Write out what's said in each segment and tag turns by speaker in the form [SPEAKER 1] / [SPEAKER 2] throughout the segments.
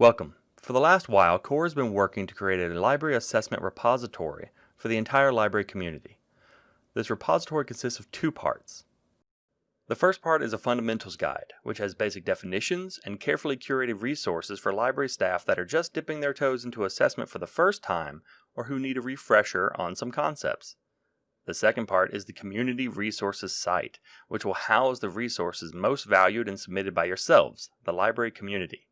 [SPEAKER 1] Welcome. For the last while, CORE has been working to create a library assessment repository for the entire library community. This repository consists of two parts. The first part is a fundamentals guide, which has basic definitions and carefully curated resources for library staff that are just dipping their toes into assessment for the first time or who need a refresher on some concepts. The second part is the Community Resources site, which will house the resources most valued and submitted by yourselves, the library community.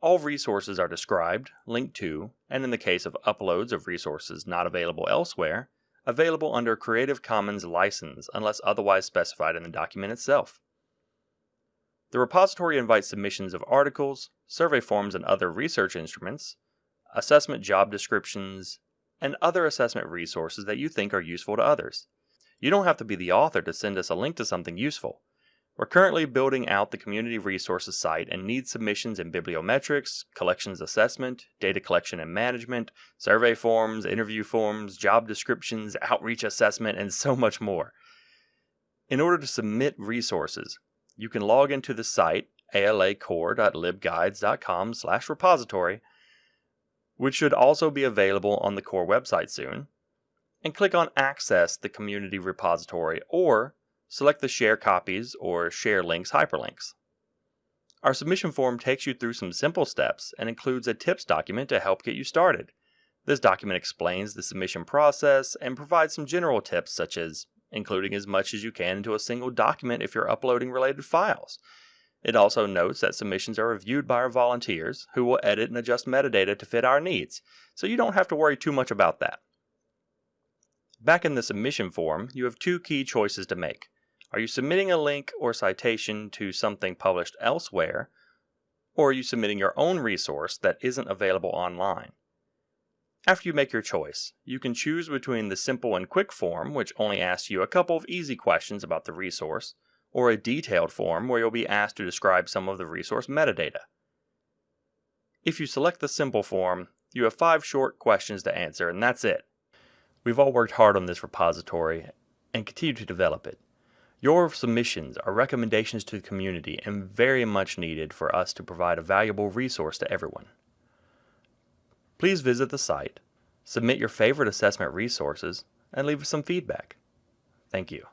[SPEAKER 1] All resources are described, linked to, and in the case of uploads of resources not available elsewhere, available under Creative Commons license unless otherwise specified in the document itself. The repository invites submissions of articles, survey forms and other research instruments, assessment job descriptions, and other assessment resources that you think are useful to others. You don't have to be the author to send us a link to something useful. We're currently building out the community resources site and need submissions in bibliometrics, collections assessment, data collection and management, survey forms, interview forms, job descriptions, outreach assessment, and so much more. In order to submit resources, you can log into the site alacore.libguides.com slash repository which should also be available on the core website soon, and click on Access the Community Repository or select the Share Copies or Share Links hyperlinks. Our submission form takes you through some simple steps and includes a tips document to help get you started. This document explains the submission process and provides some general tips such as including as much as you can into a single document if you're uploading related files, it also notes that submissions are reviewed by our volunteers, who will edit and adjust metadata to fit our needs, so you don't have to worry too much about that. Back in the submission form, you have two key choices to make. Are you submitting a link or citation to something published elsewhere, or are you submitting your own resource that isn't available online? After you make your choice, you can choose between the simple and quick form, which only asks you a couple of easy questions about the resource, or a detailed form where you'll be asked to describe some of the resource metadata. If you select the simple form, you have five short questions to answer, and that's it. We've all worked hard on this repository and continue to develop it. Your submissions are recommendations to the community and very much needed for us to provide a valuable resource to everyone. Please visit the site, submit your favorite assessment resources, and leave us some feedback. Thank you.